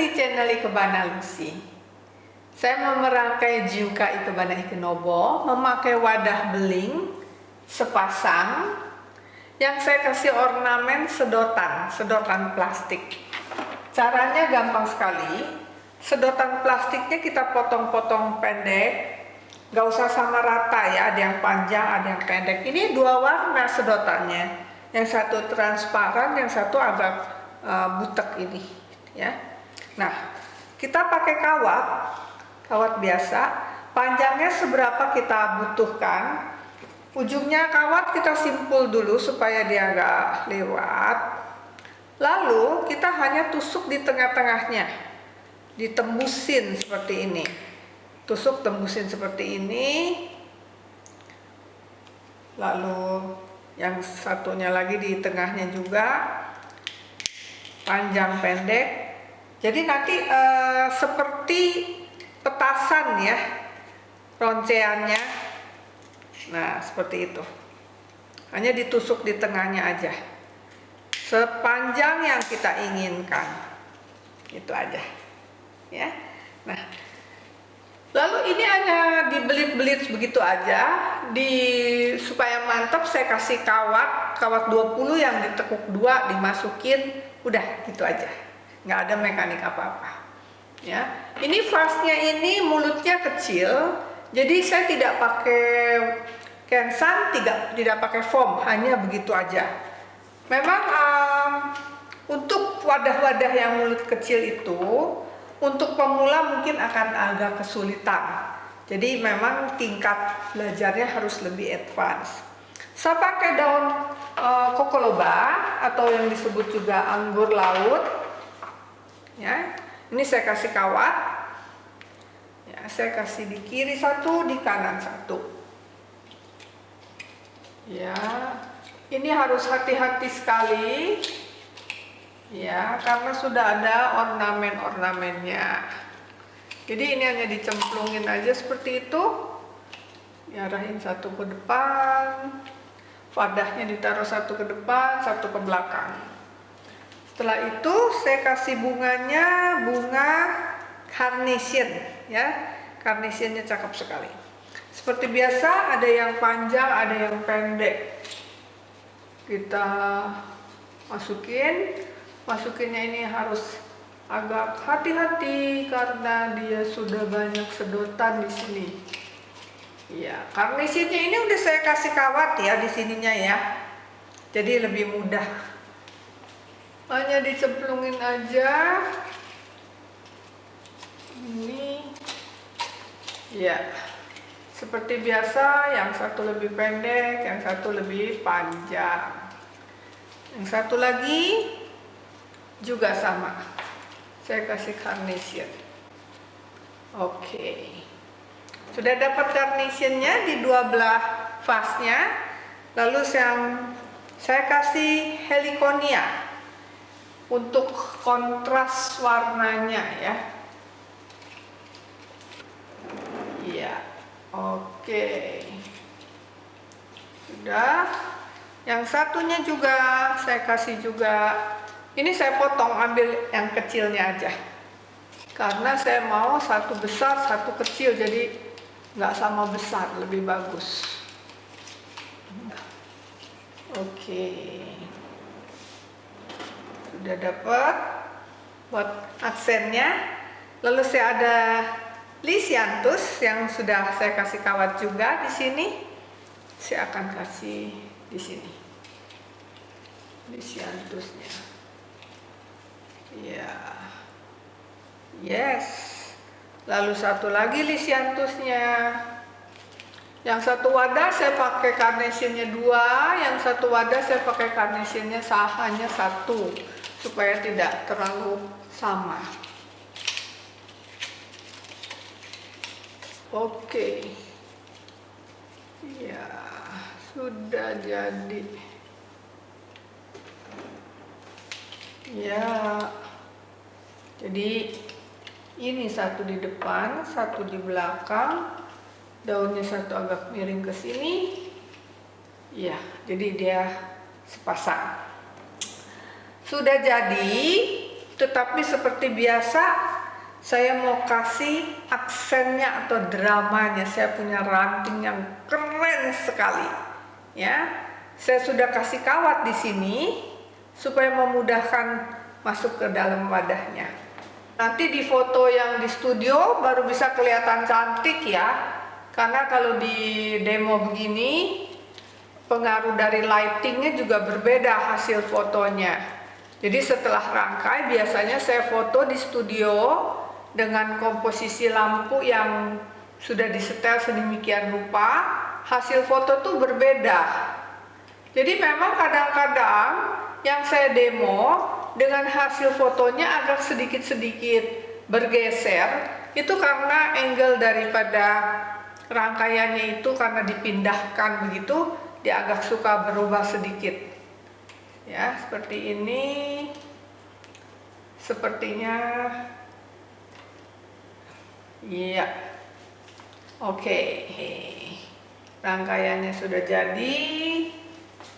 Di channel Ikebana Lucy. Saya mau merangkai Jiuka Ikebana Ikenobo memakai wadah beling sepasang yang saya kasih ornamen sedotan, sedotan plastik. Caranya gampang sekali. Sedotan plastiknya kita potong-potong pendek, gak usah sama rata ya, ada yang panjang, ada yang pendek. Ini dua warna sedotannya. Yang satu transparan, yang satu agak uh, butek ini ya. Nah, kita pakai kawat, kawat biasa, panjangnya seberapa kita butuhkan. Ujungnya kawat kita simpul dulu supaya dia agak lewat. Lalu kita hanya tusuk di tengah-tengahnya, ditembusin seperti ini. Tusuk tembusin seperti ini. Lalu yang satunya lagi di tengahnya juga panjang pendek jadi nanti uh, seperti petasan ya ronceannya. Nah seperti itu. Hanya ditusuk di tengahnya aja. Sepanjang yang kita inginkan. Itu aja. Ya. Nah lalu ini hanya dibelit-belit begitu aja. Di supaya mantap saya kasih kawat. Kawat 20 yang ditekuk dua dimasukin. Udah gitu aja nggak ada mekanik apa-apa. Ya. Ini vasnya ini mulutnya kecil jadi saya tidak pakai kensan tidak tidak pakai foam hanya begitu aja. Memang um, untuk wadah-wadah yang mulut kecil itu untuk pemula mungkin akan agak kesulitan. Jadi memang tingkat belajarnya harus lebih advance. Saya pakai daun uh, kokoloba atau yang disebut juga anggur laut. Ya, ini saya kasih kawat. Ya, saya kasih di kiri satu, di kanan satu. Ya, ini harus hati-hati sekali. Ya, karena sudah ada ornamen-ornamennya. Jadi ini hanya dicemplungin aja seperti itu. Diarahin satu ke depan, wadahnya ditaruh satu ke depan satu ke belakang setelah itu saya kasih bunganya bunga carnation ya. Carnationnya cakep sekali. Seperti biasa ada yang panjang ada yang pendek. Kita masukin. Masukinnya ini harus agak hati-hati karena dia sudah banyak sedotan di sini. Iya, karnisinnya ini udah saya kasih kawat ya di sininya ya. Jadi lebih mudah. Hanya dicemplungin aja. Ini. Ya. Seperti biasa, yang satu lebih pendek, yang satu lebih panjang. Yang satu lagi juga sama. Saya kasih carnation. Oke. Sudah dapat carnationnya di dua belah vasnya. Lalu yang saya kasih heliconia untuk kontras warnanya ya. Iya. Oke. Sudah. Yang satunya juga saya kasih juga ini saya potong ambil yang kecilnya aja karena saya mau satu besar satu kecil jadi nggak sama besar lebih bagus oke sudah dapat buat aksennya lalu saya ada lisiantus yang sudah saya kasih kawat juga di sini. Saya akan kasih di sini. Lisiantusnya ya yes. Lalu satu lagi lisiantusnya yang satu wadah saya pakai carnationnya dua yang satu wadah saya pakai carnationnya hanya satu supaya tidak terlalu sama. Oke. Ya sudah jadi. Ya. Jadi ini satu di depan satu di belakang. Daunnya satu agak miring ke sini. Ya jadi dia sepasang sudah jadi tetapi seperti biasa saya mau kasih aksennya atau dramanya. Saya punya ranting yang keren sekali ya. Saya sudah kasih kawat di sini supaya memudahkan masuk ke dalam wadahnya. Nanti di foto yang di studio baru bisa kelihatan cantik ya. Karena kalau di demo begini pengaruh dari lightingnya juga berbeda hasil fotonya jadi setelah rangkai biasanya saya foto di studio dengan komposisi lampu yang sudah disetel sedemikian rupa, hasil foto tuh berbeda. Jadi memang kadang-kadang yang saya demo dengan hasil fotonya agak sedikit-sedikit bergeser, itu karena angle daripada rangkaiannya itu karena dipindahkan begitu, dia agak suka berubah sedikit. Ya, seperti ini. Sepertinya Iya. Oke. Rangkaiannya sudah jadi.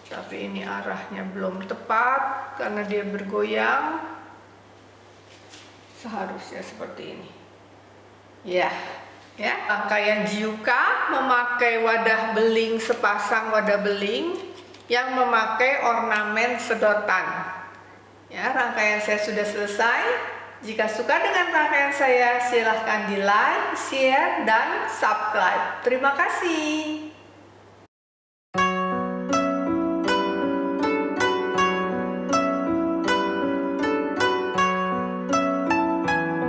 Tapi ini arahnya belum tepat karena dia bergoyang. Seharusnya seperti ini. Ya. Ya, rangkaian Jiuka memakai wadah beling sepasang wadah beling yang memakai ornamen sedotan. Ya, rangkaian saya sudah selesai. Jika suka dengan rangkaian saya, silahkan di like, share, dan subscribe. Terima kasih.